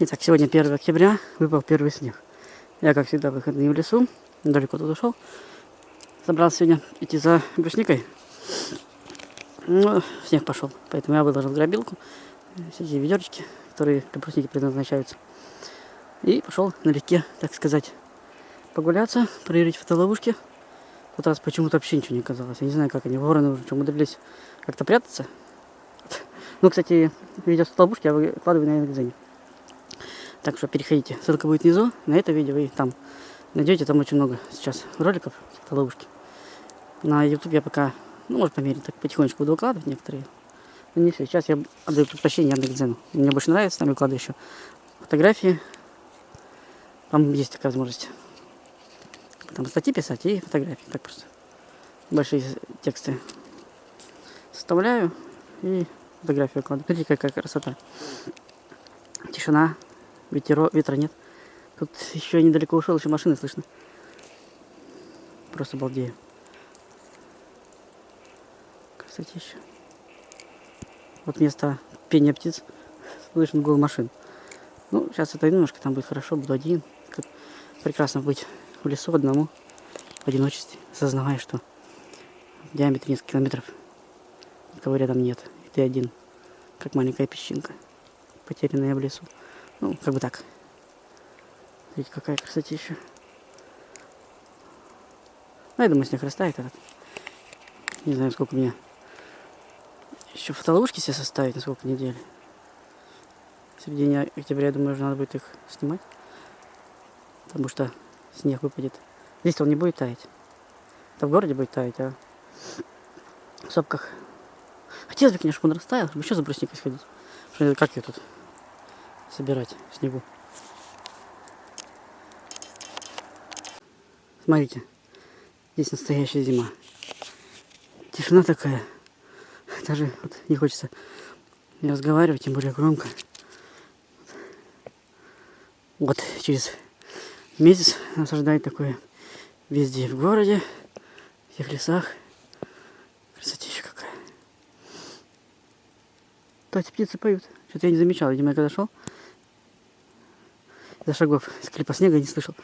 Итак, сегодня 1 октября, выпал первый снег. Я, как всегда, выходные в лесу, далеко тут ушел. Собрался сегодня идти за брусникой. Ну, снег пошел, поэтому я выложил грабилку, все эти ведерочки, которые для брусники предназначаются. И пошел налегке, так сказать, погуляться, проверить фотоловушки. В тот раз почему-то вообще ничего не оказалось. Я не знаю, как они, вороны уже умудрились как-то прятаться. Ну, кстати, видео с фотоловушки я выкладываю на Яндекс.Дзене. Так что переходите. Ссылка будет внизу на это видео и там найдете. Там очень много сейчас роликов ловушке. На YouTube я пока, ну, может, по мере, так потихонечку буду выкладывать некоторые. Но не все. Сейчас я отдаю предпочтение Яндекс.Дзену. Мне больше нравится, там выкладываю еще фотографии. Там есть такая возможность. Там статьи писать и фотографии. Так просто. Большие тексты составляю и фотографию выкладываю. Смотрите, какая красота. Тишина. Ветеро, ветра нет. Тут еще недалеко ушел, еще машины слышно. Просто балдею. Красотища. Вот место пения птиц. Слышно гул машин. Ну, сейчас это немножко там будет хорошо, буду один. Как прекрасно быть в лесу одному, в одиночестве, осознавая, что в диаметре несколько километров никого рядом нет. И ты один, как маленькая песчинка, потерянная в лесу. Ну, как бы так. Видите, какая красотища. Ну, я думаю, снег растает этот. Не знаю, сколько мне еще фотоловушки себе составить, на сколько недель. В середине октября, я думаю, уже надо будет их снимать. Потому что снег выпадет. Здесь он не будет таять. Это в городе будет таять, а в сопках. Хотелось бы, конечно, чтобы он растаял, чтобы еще за брусникой сходить. Как я тут собирать снегу. Смотрите, здесь настоящая зима. Тишина такая. Даже вот не хочется не разговаривать, тем более громко. Вот через месяц нас такое везде в городе, в всех лесах. Красотища какая. Кстати, птицы поют. Что-то я не замечал. Видимо, я когда шел, за шагов скрипа снега не слышал.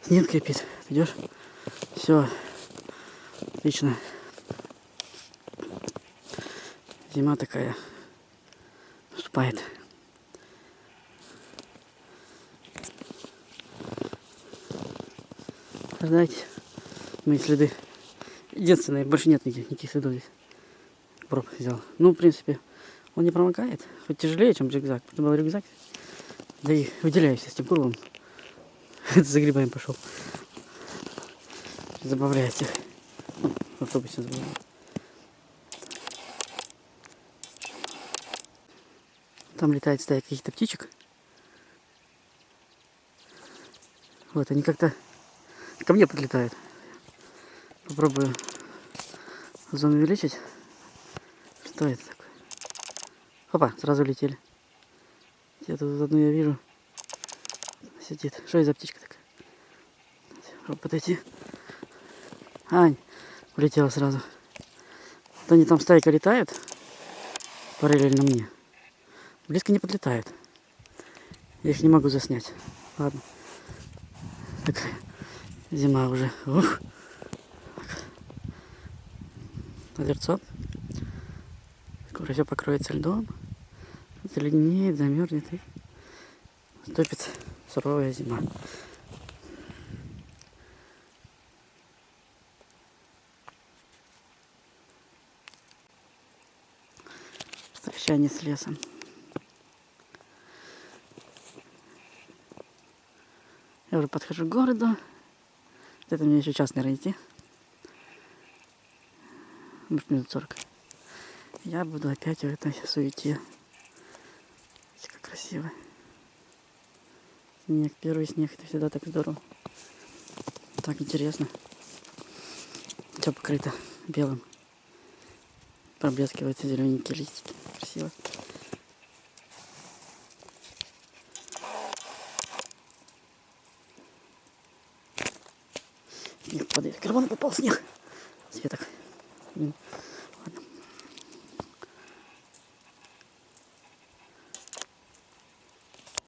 Снег крепит. Идешь? Все. Отлично. Зима такая наступает. Знаете, мои следы. Единственное, больше нет никаких, никаких следов здесь. Проб взял. Ну, в принципе, он не промокает. Хоть тяжелее, чем рюкзак. Это был рюкзак. Да и выделяюсь тем кругом. За грибами пошел. Забавляйте. В автобусе забавляю. Там летает стая каких-то птичек. Вот, они как-то ко мне подлетают. Попробую зону увеличить. Что это такое? Опа, сразу летели. Где-то тут одну я вижу. Сидит. Что это за птичка такая? Попробуй подойти. Ань, улетела сразу. Вот они там стайка летают. Параллельно мне. Близко не подлетают. Я их не могу заснять. Ладно. Такая зима уже. Ух. Озерцо. Скоро все покроется льдом заледенеет, замерзнет и наступит суровая зима. Прощание с лесом. Я уже подхожу к городу. Это мне еще час, наверное, идти. Может, минут 40. Я буду опять в этой суете красиво. Снег, первый снег, это всегда так здорово. Так интересно. Все покрыто белым. Проблескиваются зелененькие листики. Красиво. Снег падает. Карман попал снег. Светок.